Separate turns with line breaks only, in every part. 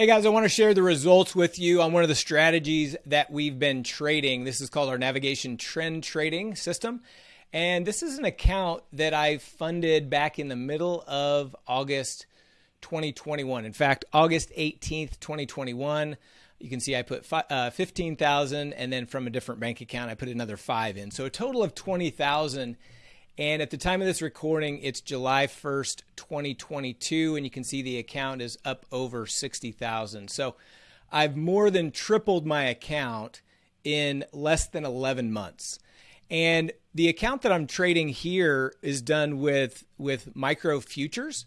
Hey guys, I want to share the results with you on one of the strategies that we've been trading. This is called our navigation trend trading system. And this is an account that I funded back in the middle of August 2021. In fact, August 18th, 2021. You can see I put uh, 15,000 and then from a different bank account I put another 5 in. So a total of 20,000 and at the time of this recording, it's July 1st, 2022, and you can see the account is up over 60,000. So I've more than tripled my account in less than 11 months. And the account that I'm trading here is done with, with micro futures.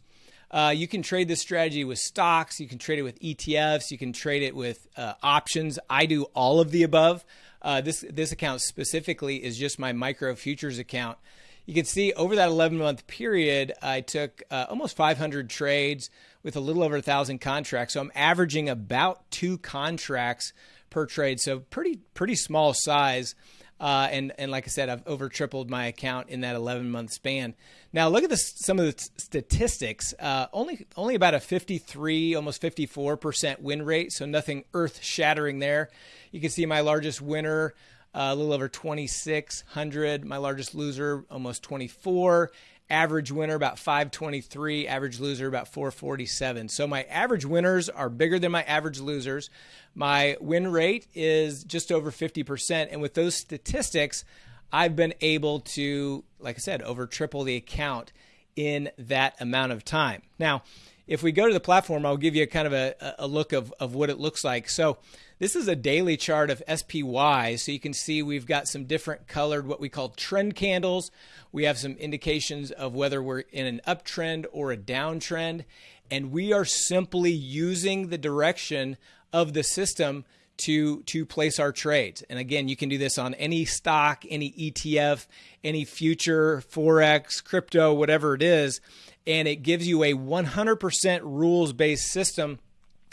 Uh, you can trade this strategy with stocks, you can trade it with ETFs, you can trade it with uh, options. I do all of the above. Uh, this this account specifically is just my micro futures account you can see over that 11 month period, I took uh, almost 500 trades with a little over a thousand contracts. So I'm averaging about two contracts per trade. So pretty pretty small size. Uh, and and like I said, I've over tripled my account in that 11 month span. Now look at this, some of the statistics. Uh, only only about a 53, almost 54 percent win rate. So nothing earth shattering there. You can see my largest winner a little over 2,600. My largest loser, almost 24. Average winner, about 523. Average loser, about 447. So my average winners are bigger than my average losers. My win rate is just over 50%. And with those statistics, I've been able to, like I said, over triple the account in that amount of time. Now, if we go to the platform, I'll give you a kind of a, a look of, of what it looks like. So this is a daily chart of SPY. So you can see we've got some different colored, what we call trend candles. We have some indications of whether we're in an uptrend or a downtrend. And we are simply using the direction of the system to to place our trades. And again, you can do this on any stock, any ETF, any future, forex, crypto, whatever it is and it gives you a 100% rules based system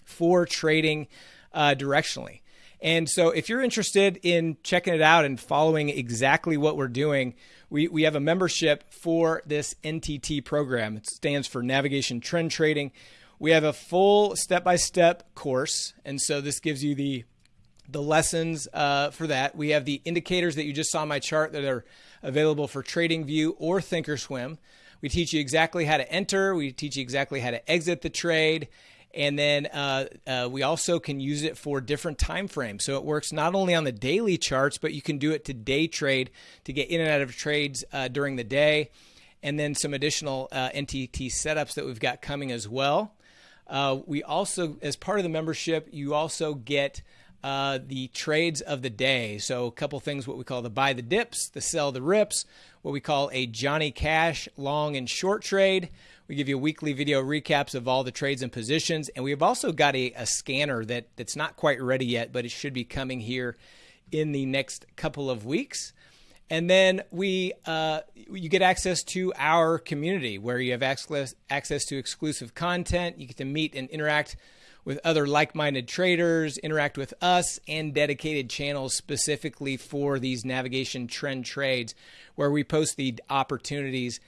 for trading uh, directionally. And so, if you're interested in checking it out and following exactly what we're doing, we, we have a membership for this NTT program. It stands for Navigation Trend Trading. We have a full step by step course. And so, this gives you the the lessons uh, for that. We have the indicators that you just saw on my chart that are available for TradingView or Thinkorswim. We teach you exactly how to enter. We teach you exactly how to exit the trade. And then uh, uh, we also can use it for different time frames. So it works not only on the daily charts, but you can do it to day trade to get in and out of trades uh, during the day. And then some additional uh, NTT setups that we've got coming as well. Uh, we also, as part of the membership, you also get uh, the trades of the day. So, a couple things what we call the buy the dips, the sell the rips, what we call a Johnny Cash long and short trade. We give you weekly video recaps of all the trades and positions. And we've also got a, a scanner that, that's not quite ready yet, but it should be coming here in the next couple of weeks. And then we, uh, you get access to our community where you have access, access to exclusive content. You get to meet and interact with other like minded traders, interact with us, and dedicated channels specifically for these navigation trend trades where we post the opportunities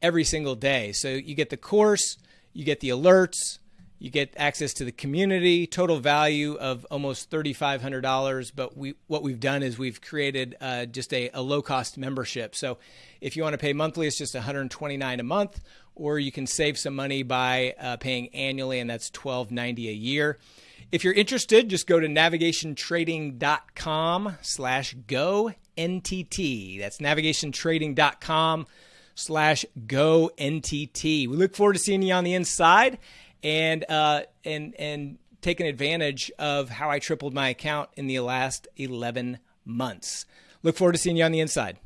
every single day. So you get the course, you get the alerts, you get access to the community, total value of almost $3,500. But we, what we've done is we've created uh, just a, a low cost membership. So if you want to pay monthly, it's just $129 a month, or you can save some money by uh, paying annually, and that's 12.90 a year. If you're interested, just go to navigationtrading.com slash go NTT. That's navigationtrading.com slash go NTT. We look forward to seeing you on the inside and uh, and and taking advantage of how I tripled my account in the last 11 months. Look forward to seeing you on the inside.